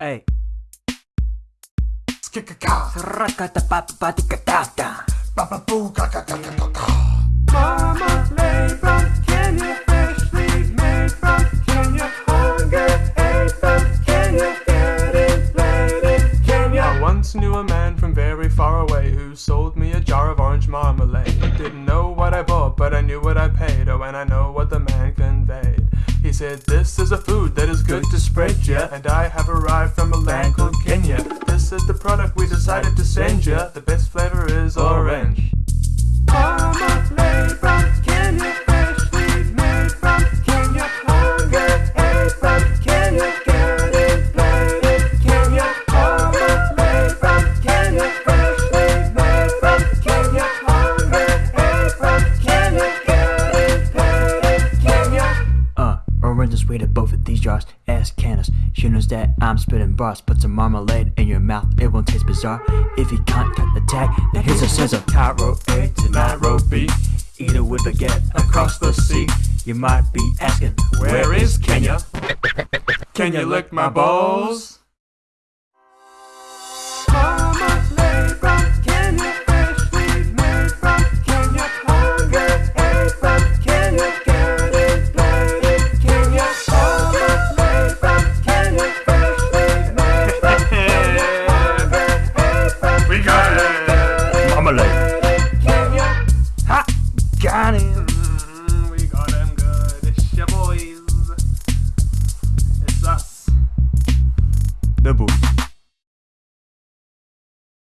Hey. Ka-ka-ka-ka-ka-ka. Marmalade from Kenya, freshly made from Kenya. Hunger aid from Kenya, Kenya. I once knew a man from very far away who sold said, This is a food that is good to spread ya. And I have arrived from a land called Kenya. This is the product we decided to send ya. The best flavor is orange. Oranges rated both of these jars. Ask Candace, she knows that I'm spitting bars. Put some marmalade in your mouth, it won't taste bizarre. If you can't cut the tag, then here's a scissor. Cairo A to Nairobi. Eat with baguette across the sea. You might be asking, Where is Kenya? Can you lick my balls?